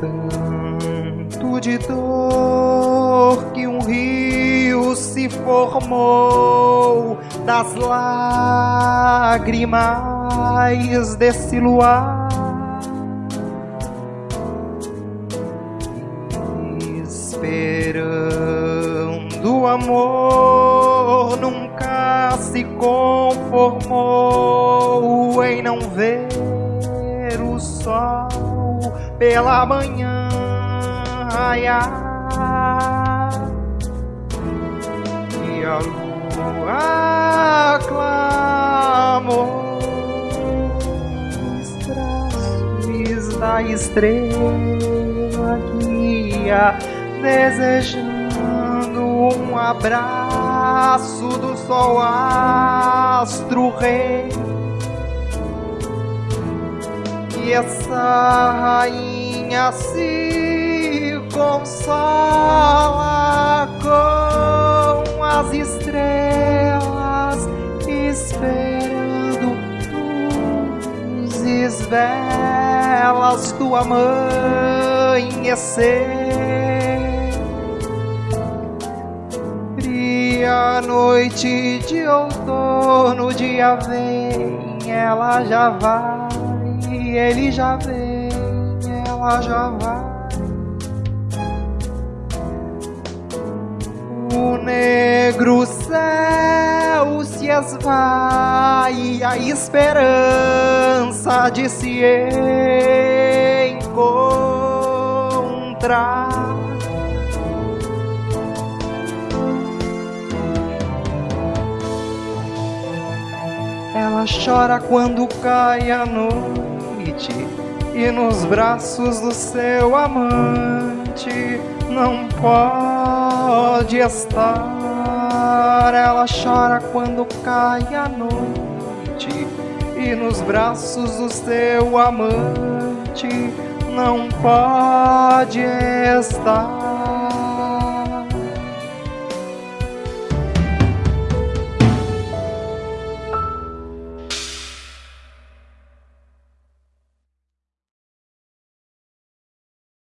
tanto de dor que um rio se formou das lágrimas desse luar. Esperando o amor nunca se conformou em não ver o sol pela manhã. Raiar e a lua clamou os traços da estrela guia desejando um abraço do sol astro rei e essa rainha se consola com as estrelas, esperando os esvelas do amanhecer. Fria noite de outono, dia vem, ela já vai ele já vem, ela já vai. O negro céu se esvai, a esperança de se encontrar. Ela chora quando cai a noite e nos braços do seu amante não pode estar. Ela chora quando cai a noite e nos braços do seu amante não pode estar.